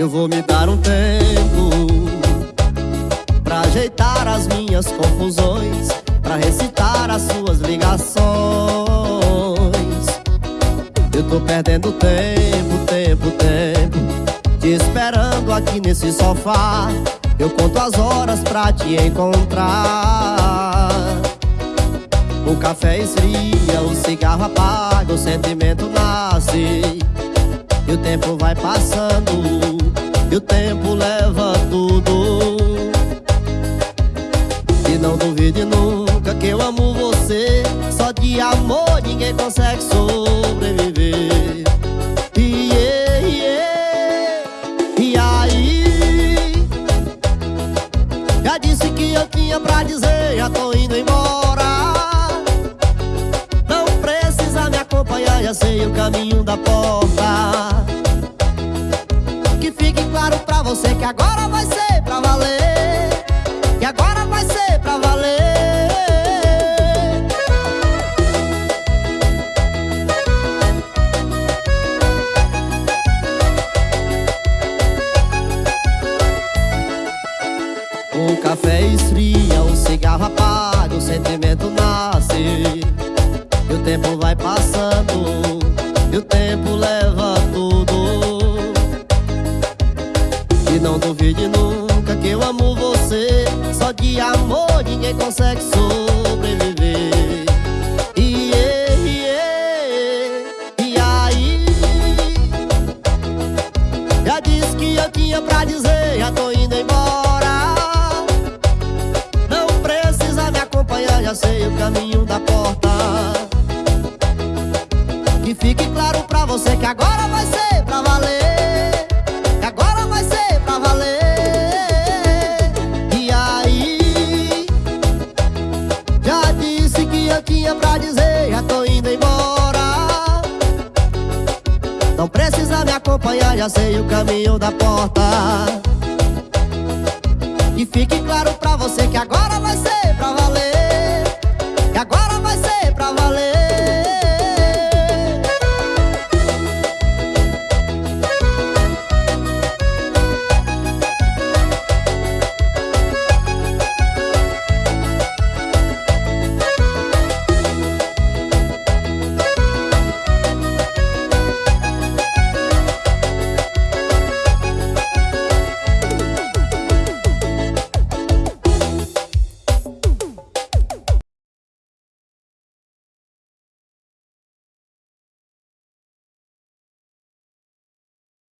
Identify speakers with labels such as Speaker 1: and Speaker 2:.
Speaker 1: Eu vou me dar um tempo Pra ajeitar as minhas confusões Pra recitar as suas ligações. Eu tô perdendo tempo, tempo, tempo Te esperando aqui nesse sofá. Eu conto as horas pra te encontrar. O café esfria, o cigarro apaga O sentimento nasce tempo vai passando E o tempo leva tudo. E não duvide nunca que eu amo você Só de amor ninguém consegue sobreviver. E aí? Já disse que eu tinha pra dizer Já tô indo embora. Não precisa me acompanhar Já sei o caminho da porta Que fique claro pra você que agora vai ser pra valer. Que agora vai ser pra valer. O café esfria, o cigarro apaga, o sentimento nasce. E o tempo vai passando, duvide nunca que eu amo você. Só de amor ninguém consegue sobreviver. E aí? Já disse que eu tinha pra dizer Já tô indo embora. Não precisa me acompanhar Já sei o caminho da porta. Que fique claro pra você que agora vai ser pra valer acompanhar Já sei o caminho da porta. E fique claro pra você que agora vai ser